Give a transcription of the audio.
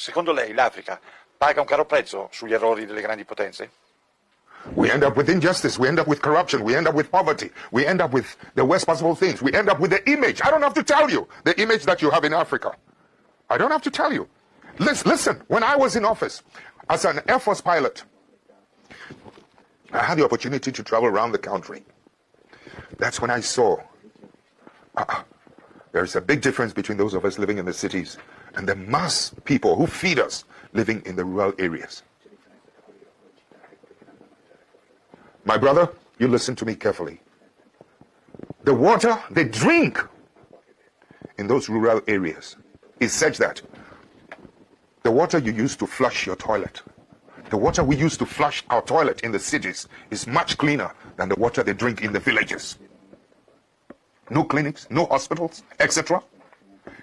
Secondo lei l'Africa paga un caro prezzo sugli errori delle grandi potenze? We end up with injustice. We end up with corruption. We end up with poverty. We end up with the worst possible things. We end up with the image. I don't have to tell you the image that you have in Africa. I don't have to tell you. Listen, listen, when I was in office as an Air Force pilot, I had the opportunity to travel around the country. That's when I saw uh, there's a big difference between those of us living in the cities and the mass people who feed us living in the rural areas. My brother, you listen to me carefully. The water they drink in those rural areas is such that the water you use to flush your toilet, the water we use to flush our toilet in the cities is much cleaner than the water they drink in the villages. No clinics, no hospitals, etc.